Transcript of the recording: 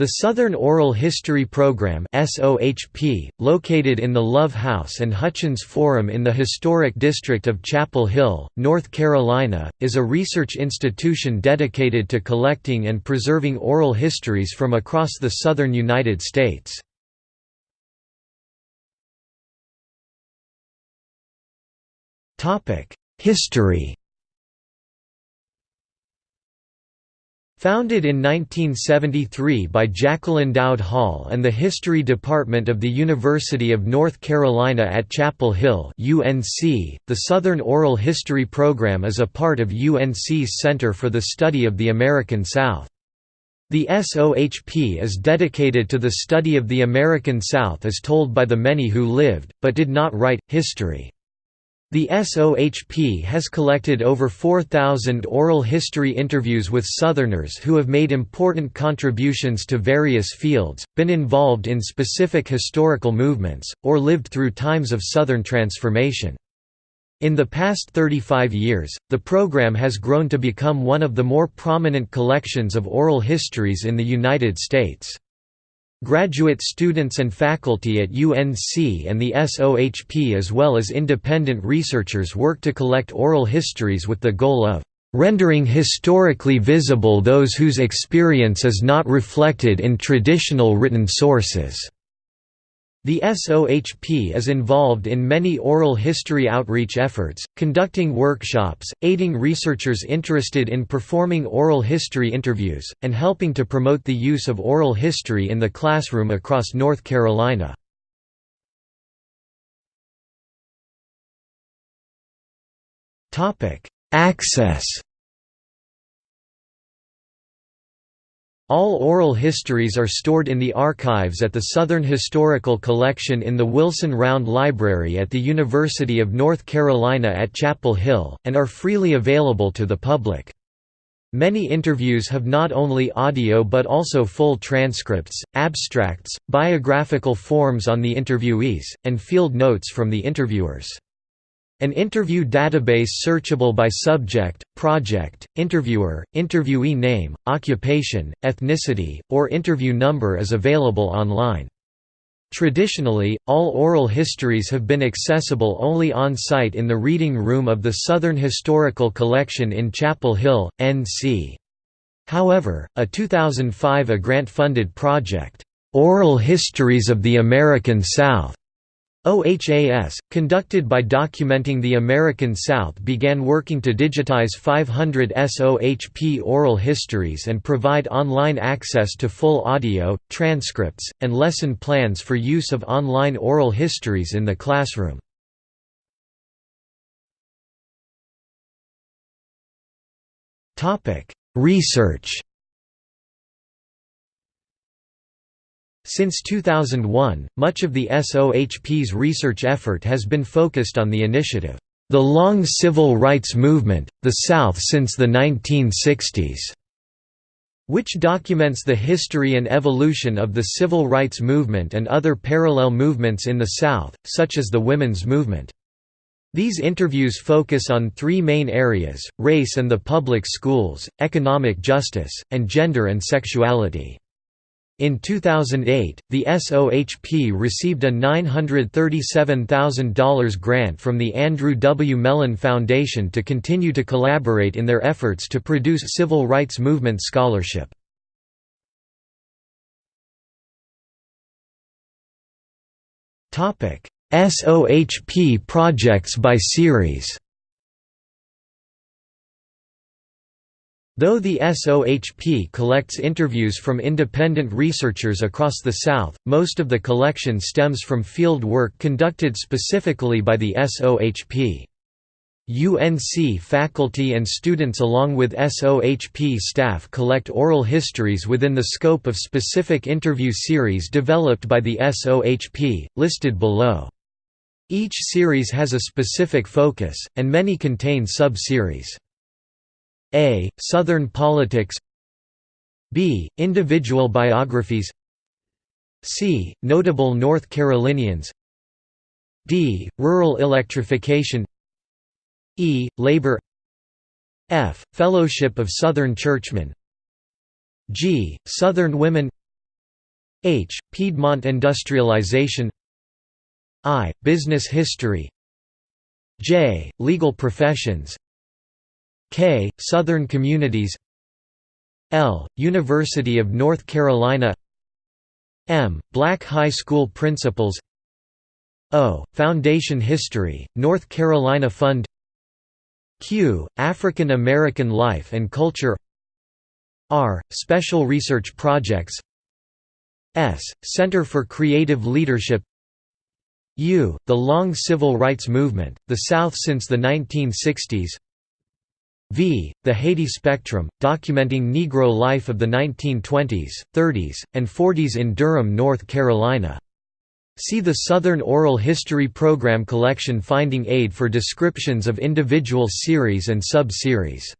The Southern Oral History Program located in the Love House and Hutchins Forum in the historic district of Chapel Hill, North Carolina, is a research institution dedicated to collecting and preserving oral histories from across the southern United States. History Founded in 1973 by Jacqueline Dowd Hall and the History Department of the University of North Carolina at Chapel Hill UNC, the Southern Oral History Program is a part of UNC's Center for the Study of the American South. The SOHP is dedicated to the study of the American South as told by the many who lived, but did not write, history. The SOHP has collected over 4,000 oral history interviews with Southerners who have made important contributions to various fields, been involved in specific historical movements, or lived through times of Southern transformation. In the past 35 years, the program has grown to become one of the more prominent collections of oral histories in the United States. Graduate students and faculty at UNC and the SOHP as well as independent researchers work to collect oral histories with the goal of rendering historically visible those whose experience is not reflected in traditional written sources. The SOHP is involved in many oral history outreach efforts, conducting workshops, aiding researchers interested in performing oral history interviews, and helping to promote the use of oral history in the classroom across North Carolina. Access All oral histories are stored in the archives at the Southern Historical Collection in the Wilson Round Library at the University of North Carolina at Chapel Hill, and are freely available to the public. Many interviews have not only audio but also full transcripts, abstracts, biographical forms on the interviewees, and field notes from the interviewers. An interview database searchable by subject, project, interviewer, interviewee name, occupation, ethnicity, or interview number is available online. Traditionally, all oral histories have been accessible only on-site in the reading room of the Southern Historical Collection in Chapel Hill, NC. However, a 2005 a grant-funded project, "'Oral Histories of the American South' OHAS, conducted by Documenting the American South began working to digitize 500 SOHP oral histories and provide online access to full audio, transcripts, and lesson plans for use of online oral histories in the classroom. Research Since 2001, much of the SOHP's research effort has been focused on the initiative, "...the long civil rights movement, the South since the 1960s", which documents the history and evolution of the civil rights movement and other parallel movements in the South, such as the women's movement. These interviews focus on three main areas, race and the public schools, economic justice, and gender and sexuality. In 2008, the SOHP received a $937,000 grant from the Andrew W. Mellon Foundation to continue to collaborate in their efforts to produce civil rights movement scholarship. SOHP projects by series Though the SOHP collects interviews from independent researchers across the South, most of the collection stems from field work conducted specifically by the SOHP. UNC faculty and students along with SOHP staff collect oral histories within the scope of specific interview series developed by the SOHP, listed below. Each series has a specific focus, and many contain sub-series. A. Southern politics B. Individual biographies C. Notable North Carolinians D. Rural electrification E. Labor F. Fellowship of Southern Churchmen G. Southern Women H. Piedmont industrialization I. Business history J. Legal professions K. Southern communities L. University of North Carolina M. Black high school principals O. Foundation history, North Carolina Fund Q. African American life and culture R. Special research projects S. Center for Creative Leadership U. The long civil rights movement, the South since the 1960s V. The Hayti Spectrum, documenting Negro life of the 1920s, 30s, and 40s in Durham, North Carolina. See the Southern Oral History Program collection Finding Aid for descriptions of individual series and sub-series.